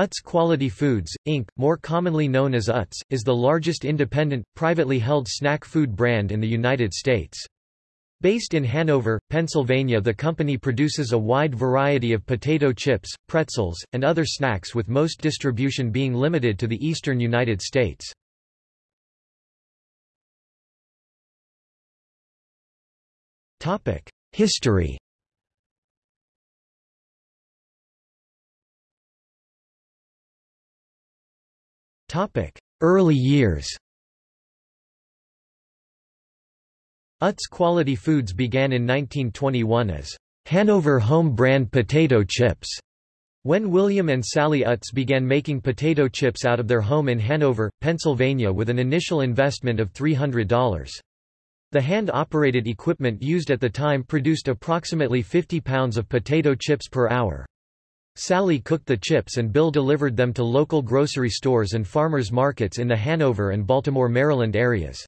Utz Quality Foods, Inc., more commonly known as Utz, is the largest independent, privately held snack food brand in the United States. Based in Hanover, Pennsylvania the company produces a wide variety of potato chips, pretzels, and other snacks with most distribution being limited to the eastern United States. History Early years Utz Quality Foods began in 1921 as Hanover Home Brand Potato Chips. When William and Sally Utz began making potato chips out of their home in Hanover, Pennsylvania with an initial investment of $300. The hand-operated equipment used at the time produced approximately 50 pounds of potato chips per hour. Sally cooked the chips and Bill delivered them to local grocery stores and farmers markets in the Hanover and Baltimore, Maryland areas.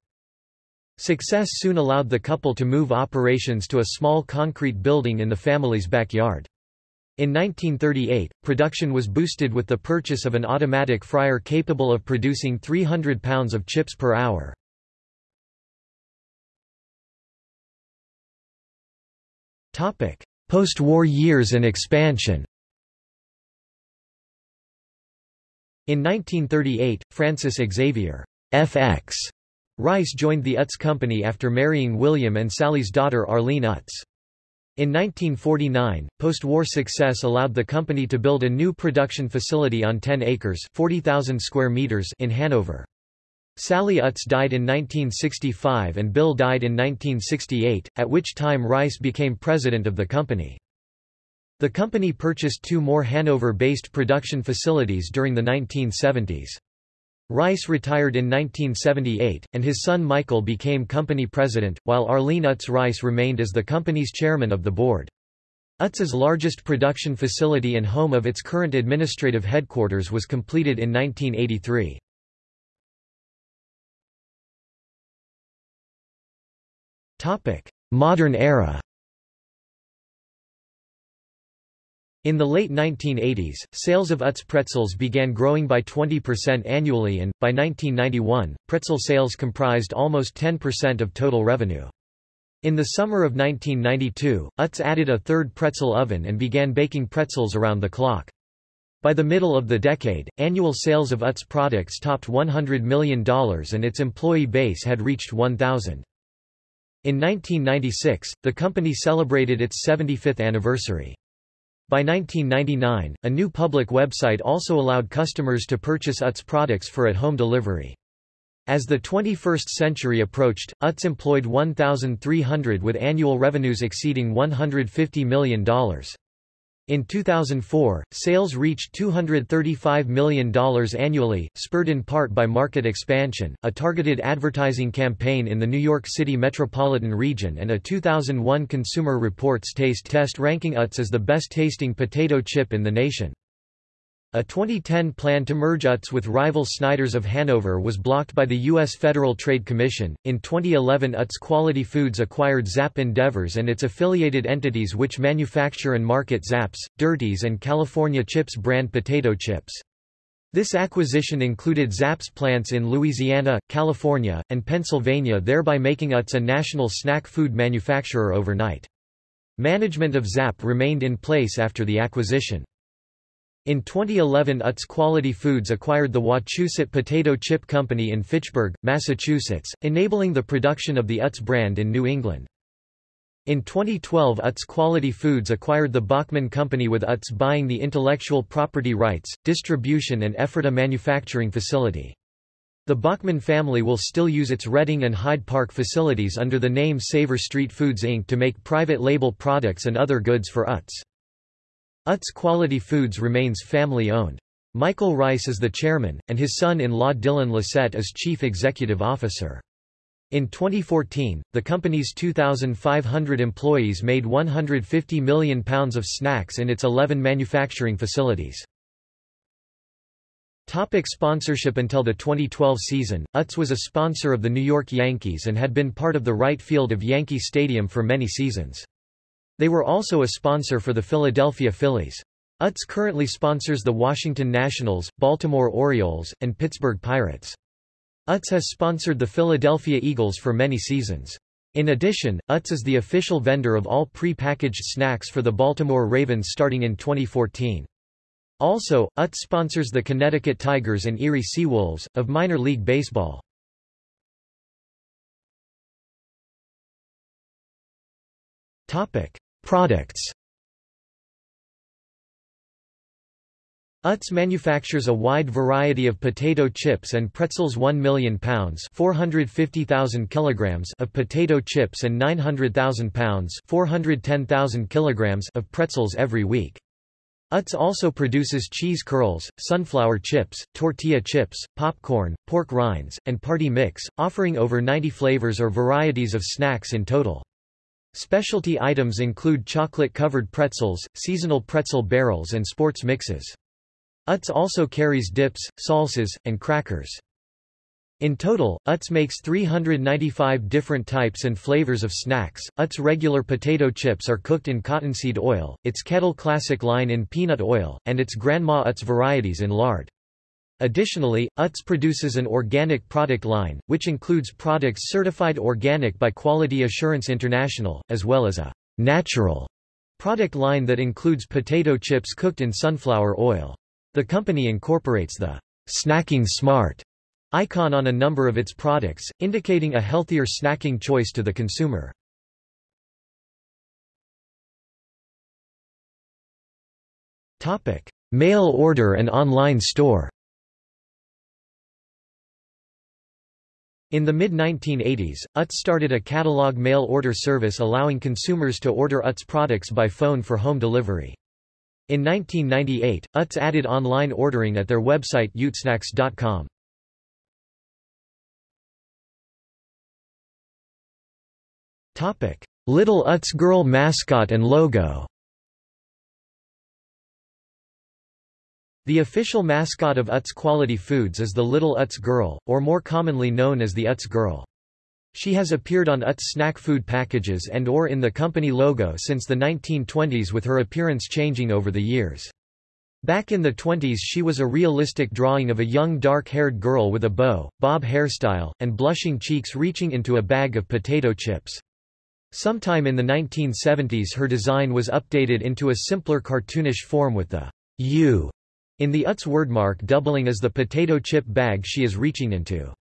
Success soon allowed the couple to move operations to a small concrete building in the family's backyard. In 1938, production was boosted with the purchase of an automatic fryer capable of producing 300 pounds of chips per hour. Post-war years and expansion In 1938, Francis Xavier FX Rice joined the Utz Company after marrying William and Sally's daughter Arlene Utz. In 1949, post-war success allowed the company to build a new production facility on 10 acres 40,000 square meters in Hanover. Sally Utz died in 1965 and Bill died in 1968, at which time Rice became president of the company. The company purchased two more Hanover-based production facilities during the 1970s. Rice retired in 1978, and his son Michael became company president, while Arlene Utz Rice remained as the company's chairman of the board. Utz's largest production facility and home of its current administrative headquarters was completed in 1983. Modern era In the late 1980s, sales of Utz pretzels began growing by 20% annually and, by 1991, pretzel sales comprised almost 10% of total revenue. In the summer of 1992, Utz added a third pretzel oven and began baking pretzels around the clock. By the middle of the decade, annual sales of Utz products topped $100 million and its employee base had reached 1,000. In 1996, the company celebrated its 75th anniversary. By 1999, a new public website also allowed customers to purchase Utz products for at-home delivery. As the 21st century approached, Utz employed 1,300 with annual revenues exceeding $150 million. In 2004, sales reached $235 million annually, spurred in part by market expansion, a targeted advertising campaign in the New York City metropolitan region and a 2001 Consumer Reports taste test ranking Utz as the best-tasting potato chip in the nation. A 2010 plan to merge Utz with rival Snyder's of Hanover was blocked by the U.S. Federal Trade Commission. In 2011, Utz Quality Foods acquired Zap Endeavors and its affiliated entities, which manufacture and market Zapp's, Dirties, and California Chips brand potato chips. This acquisition included Zapp's plants in Louisiana, California, and Pennsylvania, thereby making Utz a national snack food manufacturer overnight. Management of Zap remained in place after the acquisition. In 2011 Utz Quality Foods acquired the Wachusett Potato Chip Company in Fitchburg, Massachusetts, enabling the production of the Utz brand in New England. In 2012 Utz Quality Foods acquired the Bachmann Company with Utz buying the intellectual property rights, distribution and Ephrata manufacturing facility. The Bachmann family will still use its Reading and Hyde Park facilities under the name Savor Street Foods Inc. to make private label products and other goods for Utz. Utz Quality Foods remains family-owned. Michael Rice is the chairman, and his son-in-law Dylan Lissette is chief executive officer. In 2014, the company's 2,500 employees made 150 million pounds of snacks in its 11 manufacturing facilities. Topic sponsorship Until the 2012 season, Utz was a sponsor of the New York Yankees and had been part of the right field of Yankee Stadium for many seasons. They were also a sponsor for the Philadelphia Phillies. Utz currently sponsors the Washington Nationals, Baltimore Orioles, and Pittsburgh Pirates. Utz has sponsored the Philadelphia Eagles for many seasons. In addition, Utz is the official vendor of all pre-packaged snacks for the Baltimore Ravens starting in 2014. Also, Utz sponsors the Connecticut Tigers and Erie Seawolves, of minor league baseball. Products Utz manufactures a wide variety of potato chips and pretzels 1 million pounds 450,000 kilograms of potato chips and 900,000 pounds 410,000 kilograms of pretzels every week. Utz also produces cheese curls, sunflower chips, tortilla chips, popcorn, pork rinds, and party mix, offering over 90 flavors or varieties of snacks in total. Specialty items include chocolate-covered pretzels, seasonal pretzel barrels and sports mixes. Utz also carries dips, salsas, and crackers. In total, Utz makes 395 different types and flavors of snacks. Utz regular potato chips are cooked in cottonseed oil, its Kettle Classic line in peanut oil, and its Grandma Utz varieties in lard. Additionally, Utz produces an organic product line, which includes products certified organic by Quality Assurance International, as well as a natural product line that includes potato chips cooked in sunflower oil. The company incorporates the snacking smart icon on a number of its products, indicating a healthier snacking choice to the consumer. Mail order and online store. In the mid-1980s, Utz started a catalog mail order service allowing consumers to order Utz products by phone for home delivery. In 1998, Utz added online ordering at their website utzsnacks.com. Little Utz Girl mascot and logo The official mascot of Utz Quality Foods is the Little Utz Girl, or more commonly known as the Utz Girl. She has appeared on Utz snack food packages and or in the company logo since the 1920s with her appearance changing over the years. Back in the 20s she was a realistic drawing of a young dark-haired girl with a bow, bob hairstyle, and blushing cheeks reaching into a bag of potato chips. Sometime in the 1970s her design was updated into a simpler cartoonish form with the U in the Utz wordmark doubling as the potato chip bag she is reaching into.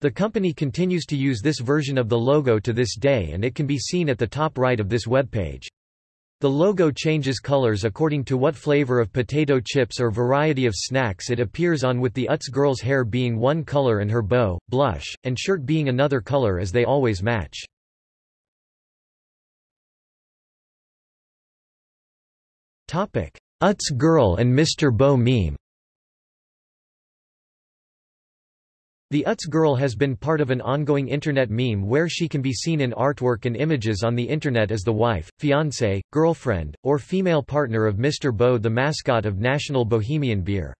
The company continues to use this version of the logo to this day and it can be seen at the top right of this webpage. The logo changes colors according to what flavor of potato chips or variety of snacks it appears on with the Utz girl's hair being one color and her bow, blush, and shirt being another color as they always match. Utz girl and Mr. Boh meme The Utz girl has been part of an ongoing internet meme where she can be seen in artwork and images on the internet as the wife, fiancé, girlfriend, or female partner of Mr. Boh the mascot of National Bohemian Beer.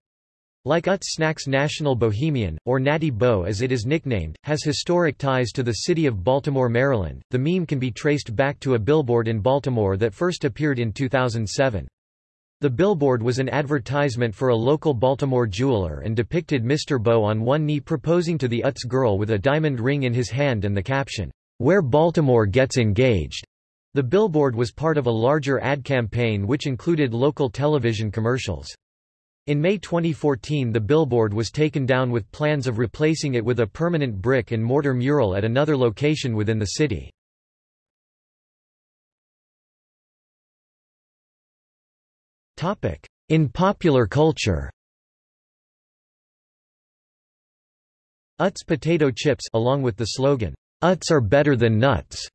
Like Utz Snacks National Bohemian, or Natty Boh as it is nicknamed, has historic ties to the city of Baltimore, Maryland. The meme can be traced back to a billboard in Baltimore that first appeared in 2007. The billboard was an advertisement for a local Baltimore jeweler and depicted Mr. Boh on one knee proposing to the Utz girl with a diamond ring in his hand and the caption, "'Where Baltimore Gets Engaged'". The billboard was part of a larger ad campaign which included local television commercials. In May 2014 the billboard was taken down with plans of replacing it with a permanent brick and mortar mural at another location within the city. In popular culture Utz potato chips along with the slogan, Utz are better than nuts,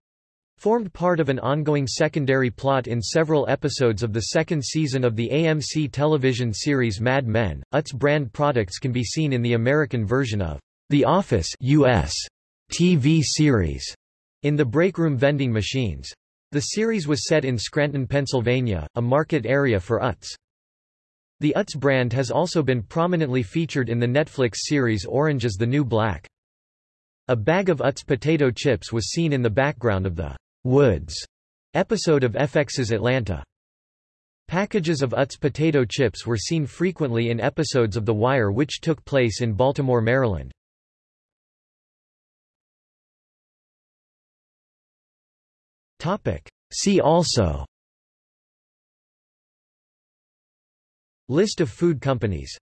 formed part of an ongoing secondary plot in several episodes of the second season of the AMC television series Mad Men. Utz brand products can be seen in the American version of The Office US TV series in the breakroom vending machines. The series was set in Scranton, Pennsylvania, a market area for Utz. The Utz brand has also been prominently featured in the Netflix series Orange is the New Black. A bag of Utz potato chips was seen in the background of the Woods episode of FX's Atlanta. Packages of Utz potato chips were seen frequently in episodes of The Wire which took place in Baltimore, Maryland. See also. List of food companies